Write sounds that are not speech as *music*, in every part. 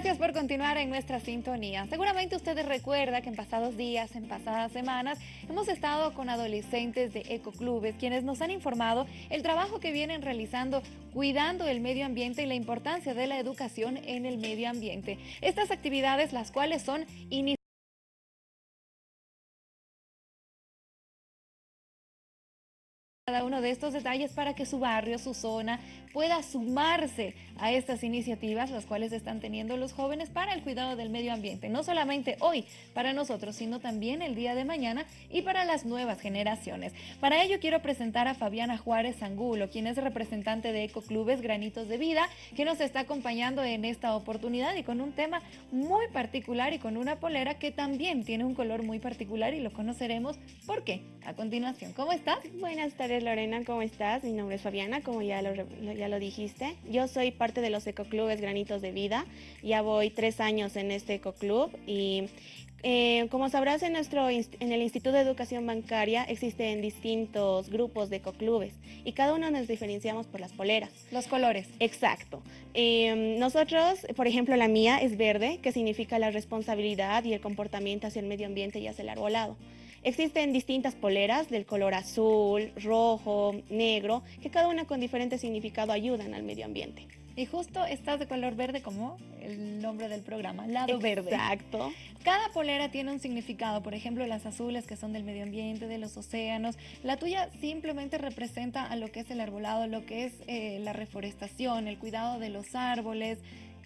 Gracias por continuar en nuestra sintonía. Seguramente ustedes recuerdan que en pasados días, en pasadas semanas, hemos estado con adolescentes de ecoclubes, quienes nos han informado el trabajo que vienen realizando cuidando el medio ambiente y la importancia de la educación en el medio ambiente. Estas actividades, las cuales son iniciativas cada uno de estos detalles para que su barrio, su zona, pueda sumarse a estas iniciativas, las cuales están teniendo los jóvenes para el cuidado del medio ambiente. No solamente hoy para nosotros, sino también el día de mañana y para las nuevas generaciones. Para ello quiero presentar a Fabiana Juárez Angulo, quien es representante de Ecoclubes Granitos de Vida, que nos está acompañando en esta oportunidad y con un tema muy particular y con una polera que también tiene un color muy particular y lo conoceremos por qué a continuación. ¿Cómo estás? Buenas tardes. Lorena, ¿cómo estás? Mi nombre es Fabiana, como ya lo, ya lo dijiste. Yo soy parte de los ecoclubes Granitos de Vida. Ya voy tres años en este ecoclub y eh, como sabrás, en, nuestro, en el Instituto de Educación Bancaria existen distintos grupos de ecoclubes y cada uno nos diferenciamos por las poleras. Los colores. Exacto. Eh, nosotros, por ejemplo, la mía es verde, que significa la responsabilidad y el comportamiento hacia el medio ambiente y hacia el arbolado. Existen distintas poleras del color azul, rojo, negro, que cada una con diferente significado ayudan al medio ambiente. Y justo estás de color verde como el nombre del programa, lado verde. Exacto. Cada polera tiene un significado, por ejemplo, las azules que son del medio ambiente, de los océanos. La tuya simplemente representa a lo que es el arbolado, lo que es eh, la reforestación, el cuidado de los árboles,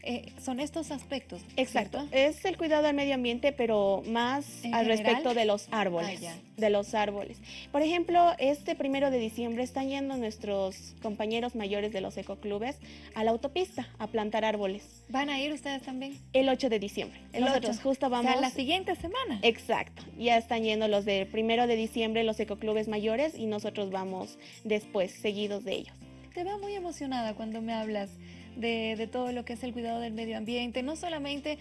eh, son estos aspectos. Exacto. Es el cuidado del medio ambiente, pero más al respecto de los árboles. Ah, de los árboles. Por ejemplo, este primero de diciembre están yendo nuestros compañeros mayores de los ecoclubes a la autopista a plantar árboles. ¿Van a ir ustedes también? El 8 de diciembre. El Nosotros justo vamos. la siguiente semana. Exacto. Ya están yendo los del primero de diciembre, los ecoclubes mayores, y nosotros vamos después, seguidos de ellos. Te veo muy emocionada cuando me hablas de, todo lo que es el cuidado del medio ambiente, no solamente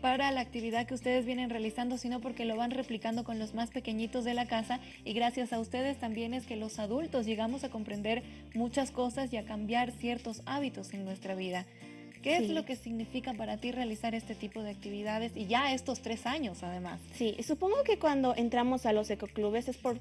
para la actividad que ustedes vienen realizando, sino porque lo van replicando con los más pequeñitos de la casa y gracias a ustedes también es que los adultos llegamos a comprender muchas cosas y a cambiar ciertos hábitos en nuestra vida. ¿Qué es lo que significa para ti realizar este tipo de actividades y ya estos tres años además? Sí, supongo que cuando entramos a los ecoclubes es por,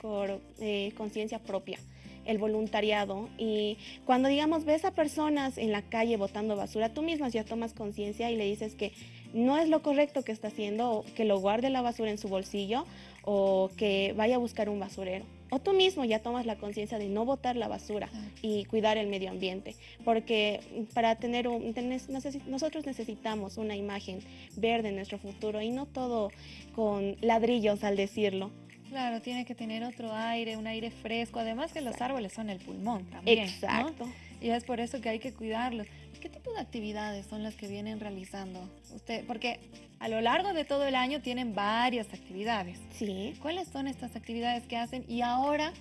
por, eh, conciencia propia el voluntariado y cuando digamos ves a personas en la calle botando basura, tú mismas ya tomas conciencia y le dices que no es lo correcto que está haciendo, que lo guarde la basura en su bolsillo o que vaya a buscar un basurero. O tú mismo ya tomas la conciencia de no botar la basura y cuidar el medio ambiente, porque para tener un, nosotros necesitamos una imagen verde en nuestro futuro y no todo con ladrillos al decirlo. Claro, tiene que tener otro aire, un aire fresco, además que los árboles son el pulmón también. Exacto. Y es por eso que hay que cuidarlos. ¿Qué tipo de actividades son las que vienen realizando usted? Porque a lo largo de todo el año tienen varias actividades. Sí. ¿Cuáles son estas actividades que hacen? Y ahora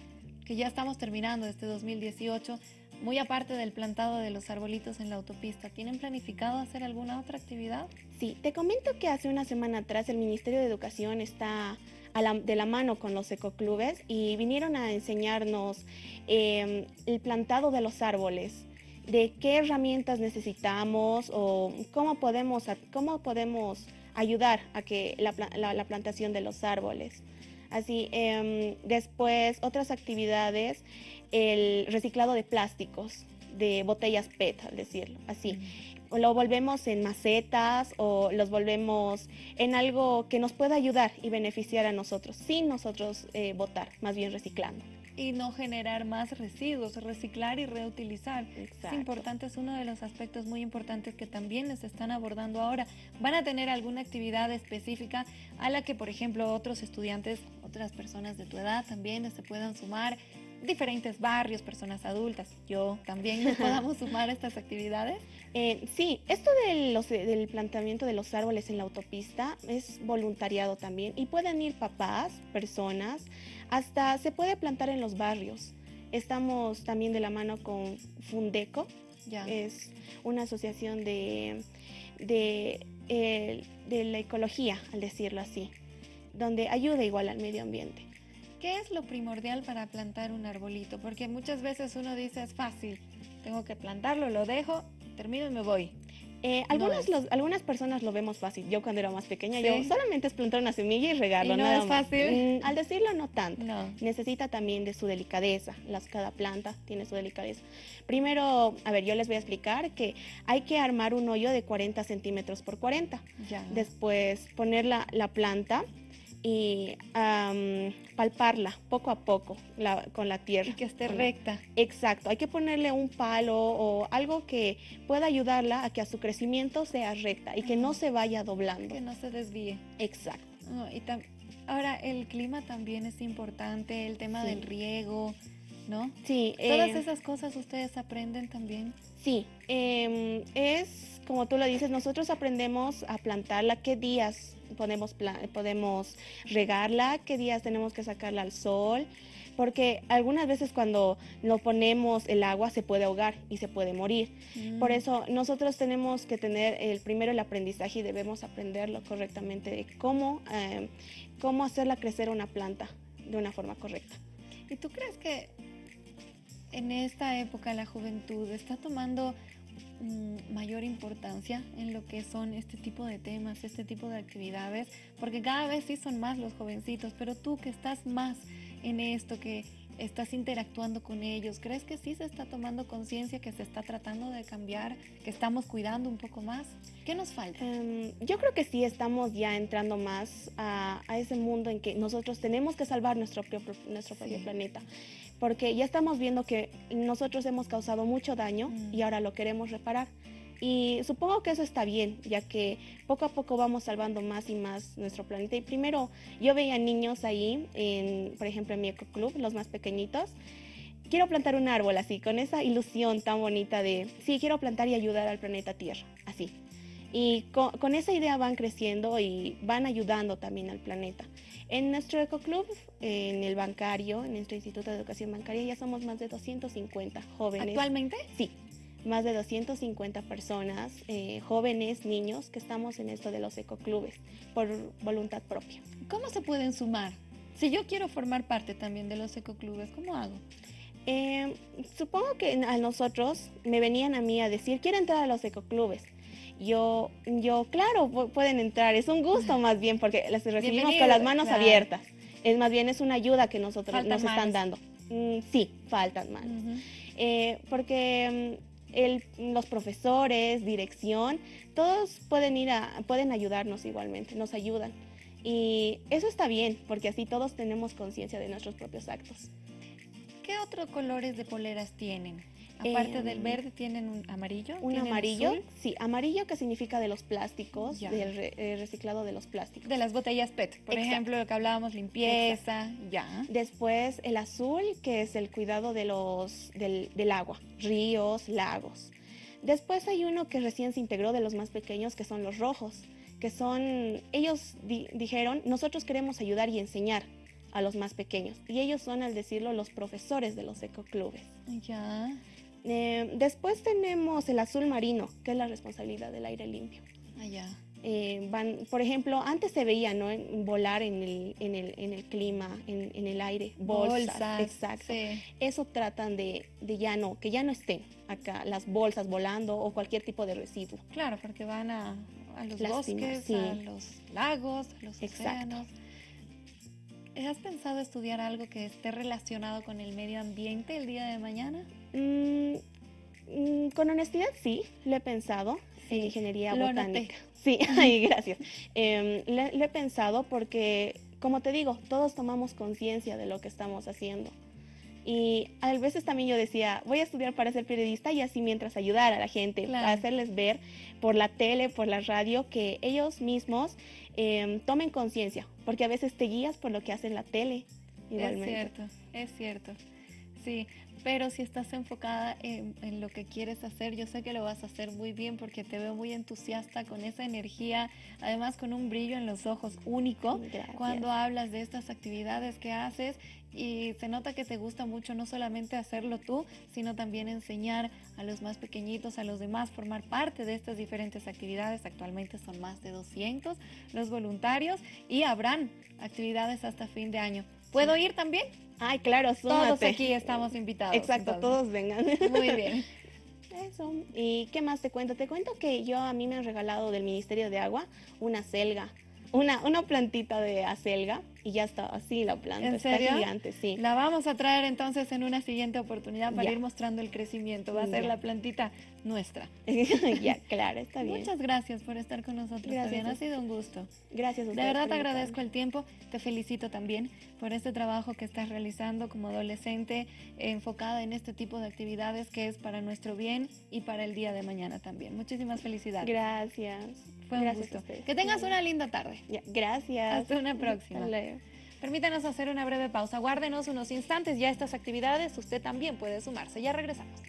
que ya estamos terminando este 2018, muy aparte del plantado de los arbolitos en la autopista, ¿tienen planificado hacer alguna otra actividad? Sí, te comento que hace una semana atrás el Ministerio de Educación está de la mano con los ecoclubes y vinieron a enseñarnos em, el plantado de los árboles, de qué herramientas necesitamos o cómo podemos, cómo podemos ayudar a que la, plantación de los árboles. Así, em, después otras actividades, el reciclado de plásticos, de botellas PET, al decirlo, así. Lo volvemos en macetas o los volvemos en algo que nos pueda ayudar y beneficiar a nosotros, sin nosotros eh, votar, más bien reciclando. Y no generar más residuos, reciclar y reutilizar. Es importante, es uno de los aspectos muy importantes que también les están abordando ahora. ¿Van a tener alguna actividad específica a la que, por ejemplo, otros estudiantes, otras personas de tu edad también se puedan sumar? Diferentes barrios, personas adultas, yo también nos *laughs* podamos sumar a estas actividades? Eh, sí, esto del planteamiento de los árboles en la autopista es voluntariado también y pueden ir papás, personas, hasta se puede plantar en los barrios. Estamos también de la mano con Fundeco, ya. es una asociación de, de, eh, de la ecología, al decirlo así, donde ayuda igual al medio ambiente. ¿Qué es lo primordial para plantar un arbolito? Porque muchas veces uno dice es fácil, tengo que plantarlo, lo dejo, termino y me voy. Eh, No los- algunas personas lo vemos fácil. Yo cuando era más pequeña, Sí. yo solamente es plantar una semilla y regarlo. ¿Y no nada es fácil? Mm, al decirlo, no tanto. No. Necesita también de su delicadeza. Las, cada planta tiene su delicadeza. Primero, a ver, yo les voy a explicar que hay que armar un hoyo de 40 centímetros por 40. Ya. Después poner la, la planta y am, palparla poco a poco la- con la tierra. Y que esté recta. Exacto, hay que ponerle un palo o algo que pueda ayudarla a que a su crecimiento sea recta y que no se vaya doblando. Que no se desvíe. Exacto. No, y Ahora, el clima también es importante, el tema Sí. del riego, ¿no? Sí, Todas eh, esas cosas ustedes aprenden también. sí, em, es como tú lo dices, nosotros aprendemos a plantarla, qué días podemos, podemos regarla, qué días tenemos que sacarla al sol, porque algunas veces cuando no ponemos el agua se puede ahogar y se puede morir. Por Mm. eso nosotros tenemos que tener el primero el aprendizaje y debemos aprenderlo correctamente de cómo, eh, cómo hacerla crecer una planta de una forma correcta. ¿Y tú crees que en esta época la juventud está tomando mm, mayor importancia en lo que son este tipo de temas, este tipo de actividades? Porque cada vez sí son más los jovencitos, pero tú que estás más en esto, que estás interactuando con ellos, ¿crees que sí se está tomando conciencia, que se está tratando de cambiar, que estamos cuidando un poco más? ¿Qué nos falta? Em, yo creo que sí estamos ya entrando más a, a ese mundo en que nosotros tenemos que salvar nuestro propio, nuestro propio Sí. planeta, porque ya estamos viendo que nosotros hemos causado mucho daño Mm. y ahora lo queremos reparar. Y supongo que eso está bien, ya que poco a poco vamos salvando más y más nuestro planeta. Y primero, yo veía niños ahí, en, por ejemplo, en mi ecoclub, los más pequeñitos. Quiero plantar un árbol así, con esa ilusión tan bonita de, sí, quiero plantar y ayudar al planeta Tierra. Y co- con, esa idea van creciendo y van ayudando también al planeta. En nuestro ecoclub, en el bancario, en nuestro Instituto de Educación Bancaria, ya somos más de 250 jóvenes. ¿Actualmente? Sí, más de 250 personas, eh, jóvenes, niños, que estamos en esto de los ecoclubes por voluntad propia. ¿Cómo se pueden sumar? Si yo quiero formar parte también de los ecoclubes, ¿cómo hago? Eh, supongo que a nosotros me venían a mí a decir, quiero entrar a los ecoclubes. Yo, yo, claro, pu- pueden entrar, es un gusto más bien porque las recibimos con las manos claro. abiertas. Es más bien, es una ayuda que nosotros Faltan nos están dando. Mm, sí, faltan manos. Eh, porque mm, el- los profesores, dirección, todos pueden ir a, pueden ayudarnos igualmente, nos ayudan. Y eso está bien, porque así todos tenemos conciencia de nuestros propios actos. ¿Qué otros colores de poleras tienen? Aparte del Em, verde, ¿tienen un amarillo? Un ¿Tienen amarillo, azul? sí, amarillo que significa de los plásticos, Ya. del re- eh, reciclado de los plásticos. De las botellas PET, por Exacto. ejemplo, lo que hablábamos, limpieza, ya. Después el azul, que es el cuidado de los, del, del agua, ríos, lagos. Después hay uno que recién se integró de los más pequeños, que son los rojos, que son, ellos di- dijeron, nosotros queremos ayudar y enseñar a los más pequeños. Y ellos son, al decirlo, los profesores de los ecoclubes. Ya, Eh, después tenemos el azul marino, que es la responsabilidad del aire limpio. allá. eh, van, por ejemplo, antes se veía, ¿no? Volar en el, en el, en el clima, en, en el aire, bolsas, exacto. Sí. Eso tratan de, de ya no, que ya no estén acá las bolsas volando o cualquier tipo de residuo. Claro, porque van a, a los Lástima, bosques, sí. a los lagos, a los Exacto. océanos. ¿Has pensado estudiar algo que esté relacionado con el medio ambiente el día de mañana? Mm, mm, con honestidad, sí, lo he pensado en ingeniería lo botánica. Sí, *laughs* ay, gracias. Em, le- lo he pensado porque, como te digo, todos tomamos conciencia de lo que estamos haciendo. Y a veces también yo decía, voy a estudiar para ser periodista y así mientras ayudar a la gente, Claro. a hacerles ver por la tele, por la radio, que ellos mismos em, tomen conciencia, porque a veces te guías por lo que hace en la tele. Igualmente. Es cierto, es cierto. Sí, pero si estás enfocada en, en lo que quieres hacer, yo sé que lo vas a hacer muy bien porque te veo muy entusiasta con esa energía, además con un brillo en los ojos único Gracias. cuando hablas de estas actividades que haces y se nota que te gusta mucho no solamente hacerlo tú, sino también enseñar a los más pequeñitos, a los demás, formar parte de estas diferentes actividades. Actualmente son más de 200 los voluntarios y habrán actividades hasta fin de año. ¿Puedo ir también? Ay, claro, Todos súmate. aquí estamos invitados. Exacto, entonces. todos vengan. Muy bien. *laughs* Eso. ¿Y qué más te cuento? Te cuento que yo a mí me han regalado del Ministerio de Agua una selga, una, una plantita de acelga y ya está así la planta. ¿En está gigante, sí. La vamos a traer entonces en una siguiente oportunidad para Ya. ir mostrando el crecimiento. Va a ser Ya. la plantita nuestra. *laughs* ya, claro, está bien. Muchas gracias por estar con nosotros. Gracias Ha sido un gusto. Gracias a De verdad te agradezco el tiempo, te felicito también por este trabajo que estás realizando como adolescente enfocada en este tipo de actividades que es para nuestro bien y para el día de mañana también. Muchísimas felicidades. Gracias. Fue un Gracias gusto. Que tengas una linda tarde. Ya, gracias. Hasta una próxima. Hasta. Permítanos hacer una breve pausa. Guárdenos unos instantes ya estas actividades. Usted también puede sumarse. Ya regresamos.